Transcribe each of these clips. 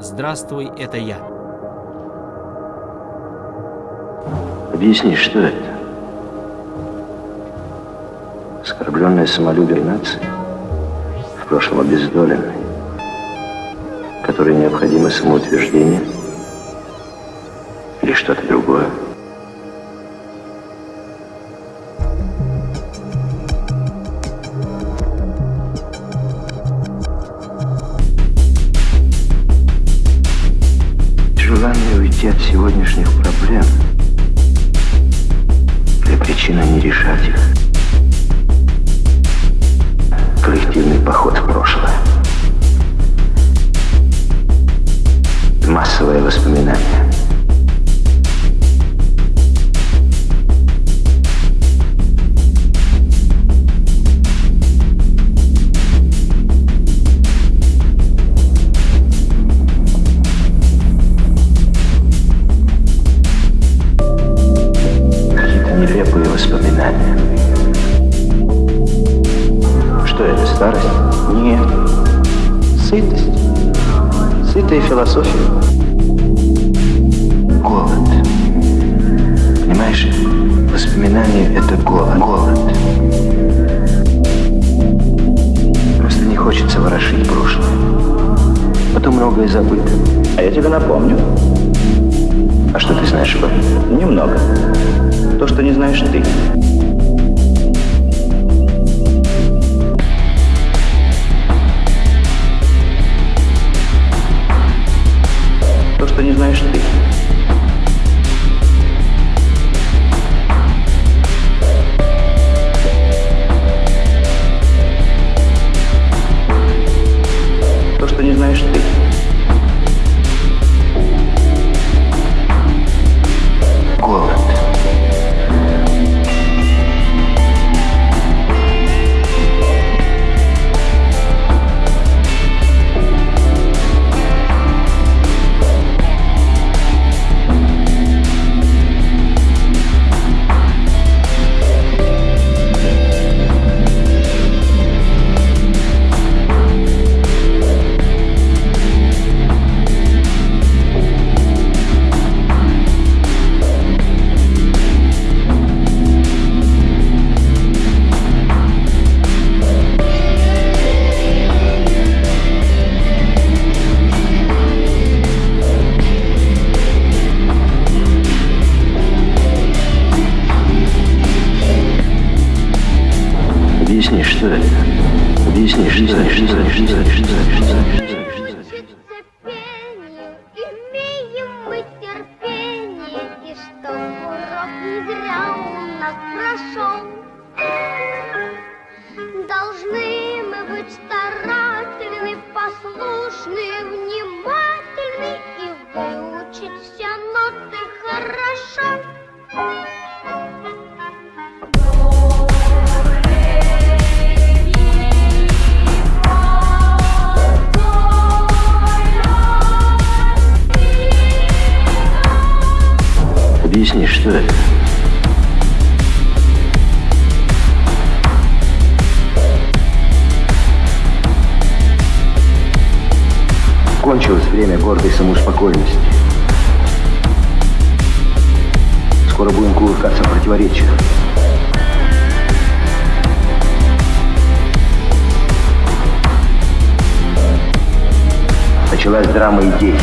«Здравствуй, это я». Объясни, что это? Оскорбленное самолюбие нации, в прошлом обездоленной, которой необходимо самоутверждение или что-то другое? Уйти от сегодняшних проблем или причина не решать их. Коллективный поход в прошлое. Массовое воспоминание. Сытость. Сытая философия. Голод. Понимаешь, воспоминания — это голод. Голод. Просто не хочется ворошить прошлое. Потом многое забыто. А я тебе напомню. А что ты знаешь об этом? Немного. То, что не знаешь ты. Объясни, что это? Объясни, что это? Что это? Что это? Что это? Что это? Нас прошел. Должны мы быть старательны, послушны, внимательны Объясни, что это? Кончилось время гордой самоуспокоенности. Скоро будем кувыркаться в противоречиях. Началась драма идей.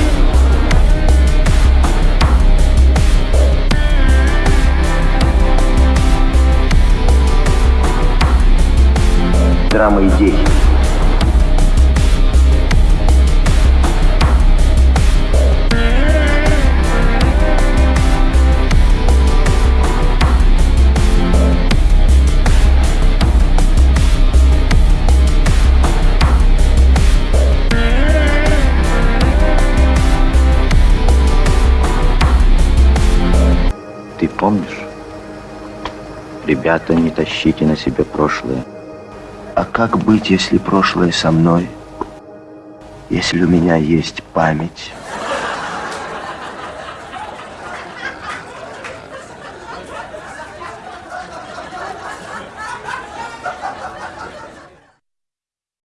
Драма идей. Ты помнишь? Ребята, не тащите на себе прошлое. А как быть, если прошлое со мной? Если у меня есть память?